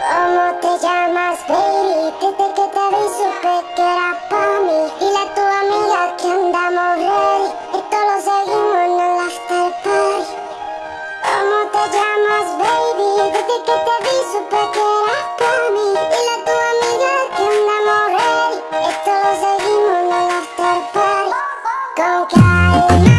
¿Cómo te llamas, baby? Desde que te vi supe que era pa' mí. Dile a tu amiga que andamos ready. Esto lo seguimos en el after party. ¿Cómo te llamas, baby? Desde que te vi supe que era pa' mí. Dile a tu amiga que andamos ready. Esto lo seguimos en el after party. Con Karina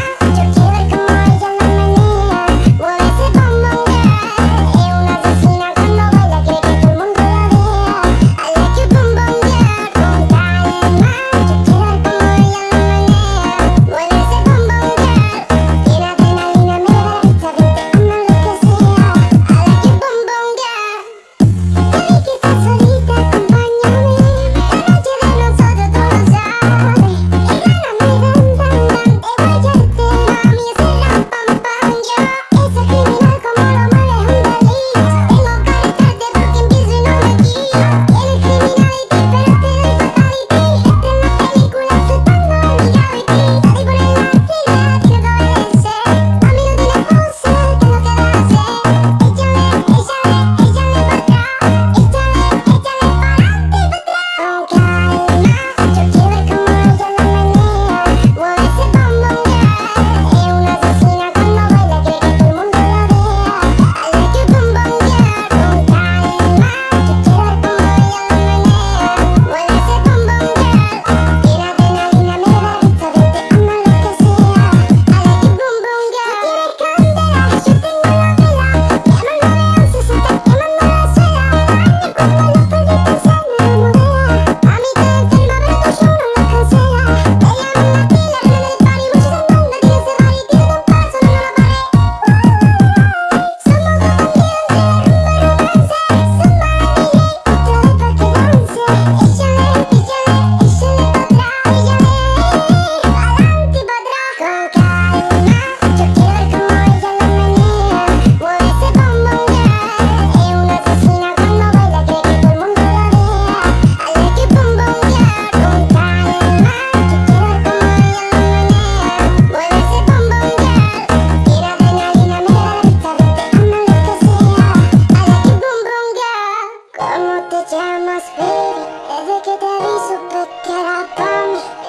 llamas baby Desde que te vi supe que era pa' mí